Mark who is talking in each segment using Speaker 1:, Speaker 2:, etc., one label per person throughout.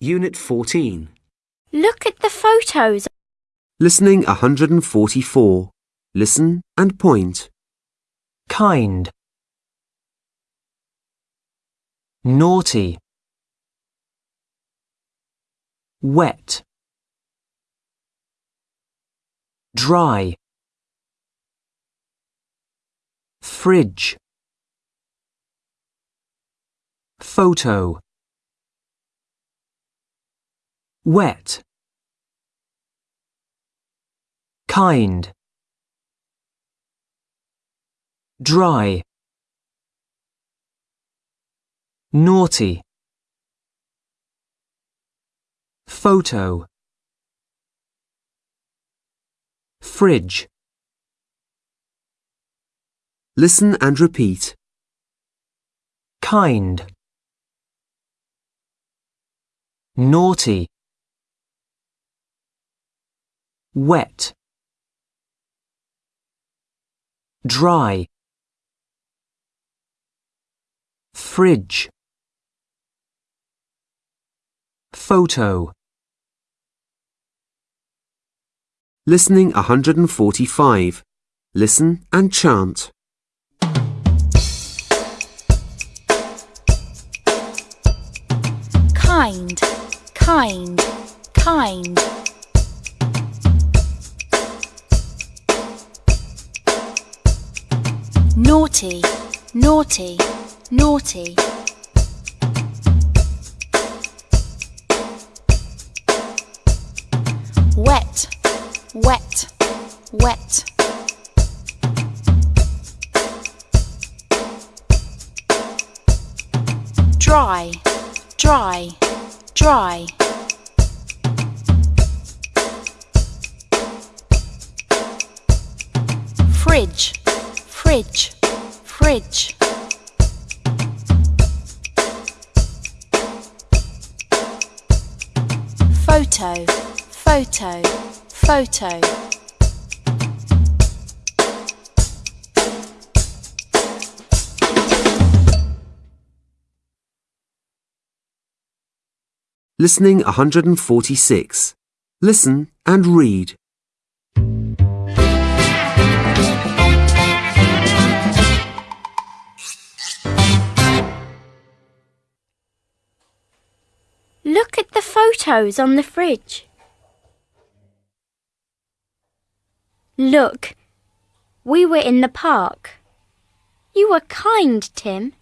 Speaker 1: Unit 14.
Speaker 2: Look at the photos.
Speaker 1: Listening 144. Listen and point.
Speaker 3: kind, naughty, wet, dry, fridge, photo, wet, kind, dry, naughty, photo, fridge,
Speaker 1: Listen and repeat.
Speaker 3: kind, naughty, wet, dry, fridge, photo,
Speaker 1: Listening 145. Listen and chant.
Speaker 2: Kind, kind, kind. Naughty, naughty, naughty. Wet, wet, wet. Dry, dry, dry. Fridge, fridge, fridge. Photo, photo, photo.
Speaker 1: Listening 146. Listen and read.
Speaker 2: Photos on the fridge. Look, we were in the park. You were kind, Tim.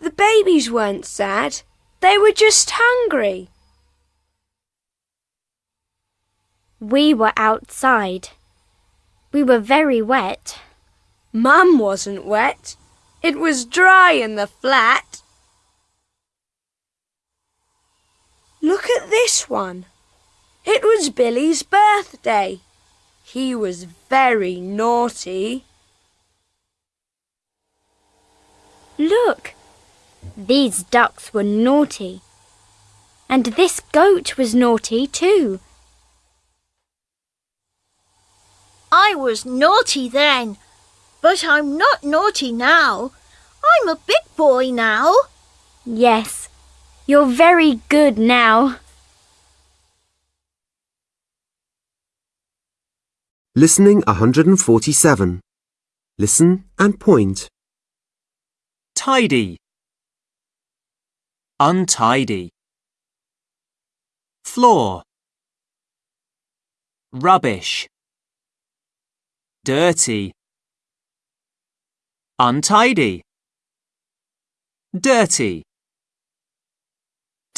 Speaker 4: The babies weren't sad. They were just hungry.
Speaker 2: We were outside. We were very wet.
Speaker 4: Mum wasn't wet. It was dry in the flat. Look at this one. It was Billy's birthday. He was very naughty.
Speaker 2: Look, these ducks were naughty. And this goat was naughty too.
Speaker 5: I was naughty then, but I'm not naughty now. I'm a big boy now.
Speaker 2: Yes, you're very good now.
Speaker 1: Listening 147. Listen and point.
Speaker 3: tidy, untidy, floor, rubbish, dirty, untidy, dirty,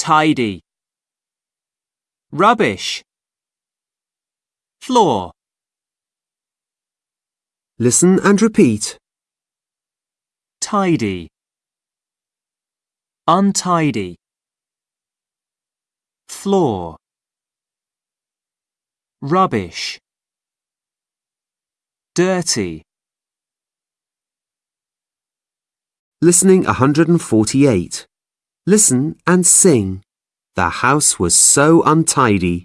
Speaker 3: tidy, rubbish, floor,
Speaker 1: Listen and repeat.
Speaker 3: tidy, untidy, floor, rubbish, dirty,
Speaker 1: Listening 148. Listen and sing. The house was so untidy.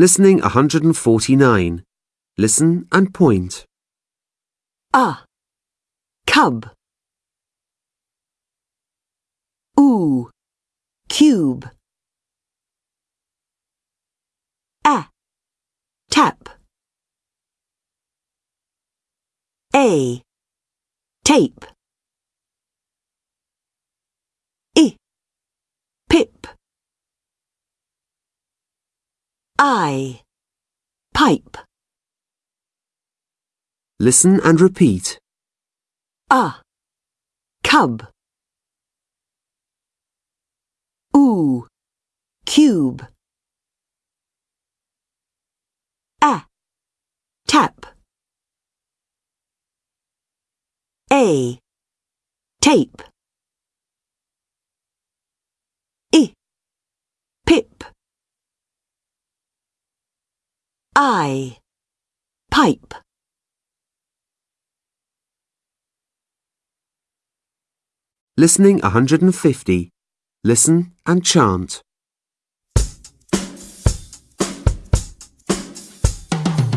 Speaker 1: Listening 149. Listen and point.
Speaker 6: A. Cub. Oo. Cube. A. Tap. A. Tape. I. Pip. I. Pipe.
Speaker 1: Listen and repeat.
Speaker 6: A. Cub. Oo. Cube. A. Tap. A. Tape. I. Pip. I. Pipe.
Speaker 1: Listening 150. Listen and chant.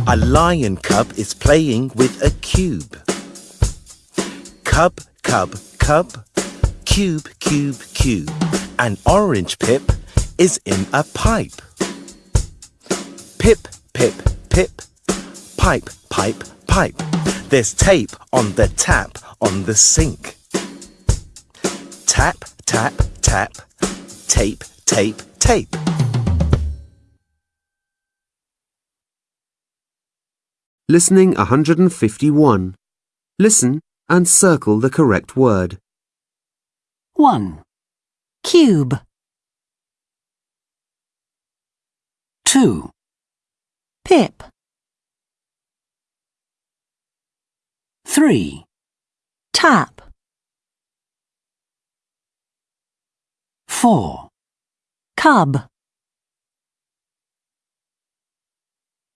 Speaker 7: A lion cub is playing with a cube. Cub, cub, cub, cube, cube, cube. An orange pip is in a pipe. Pip, pip, pip, pipe, pipe, pipe. There's tape on the tap on the sink. Tap, tap, tap, tape, tape, tape.
Speaker 1: Listening 151. Listen and circle the correct word.
Speaker 8: 1. Cube. 2. Pip. 3. Tap. 4. Cub.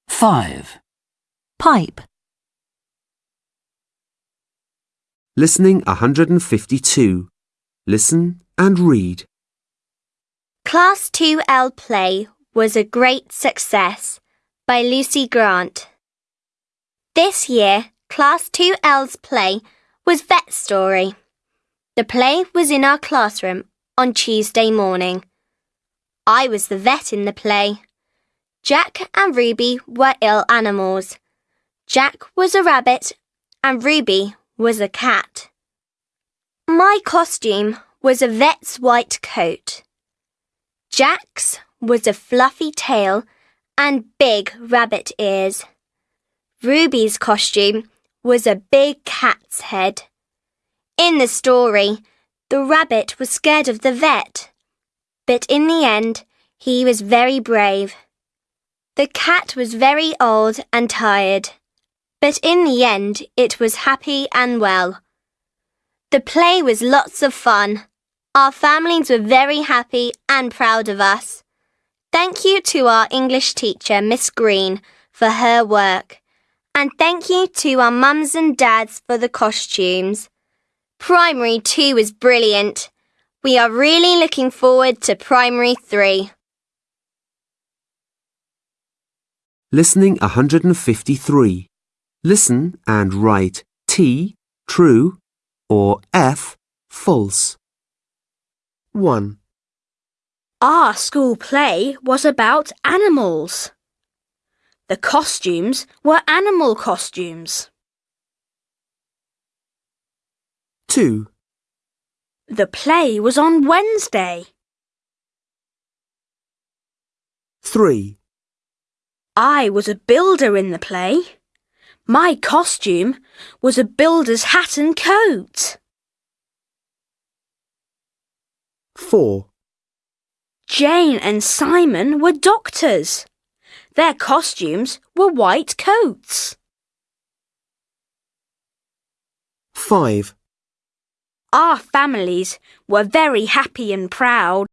Speaker 8: 5. Pipe.
Speaker 1: Listening 152. Listen and read.
Speaker 9: Class 2L play was a great success by Lucy Grant. This year, Class 2L's play was Vet Story. The play was in our classroom on Tuesday morning. I was the vet in the play. Jack and Ruby were ill animals. Jack was a rabbit and Ruby was a cat. My costume was a vet's white coat. Jack's was a fluffy tail and big rabbit ears. Ruby's costume was a big cat's head. In the story, the rabbit was scared of the vet, but in the end, he was very brave. The cat was very old and tired, but in the end, it was happy and well. The play was lots of fun. Our families were very happy and proud of us. Thank you to our English teacher, Miss Green, for her work. And thank you to our mums and dads for the costumes. Primary 2 was brilliant. We are really looking forward to Primary 3.
Speaker 1: Listening 153. Listen and write T, true, or F, false. 1,
Speaker 4: Our school play was about animals. The costumes were animal costumes.
Speaker 1: 2,
Speaker 4: The play was on Wednesday.
Speaker 1: 3,
Speaker 4: I was a builder in the play. My costume was a builder's hat and coat.
Speaker 1: 4,
Speaker 4: Jane and Simon were doctors. Their costumes were white coats.
Speaker 1: 5,
Speaker 4: Our families were very happy and proud.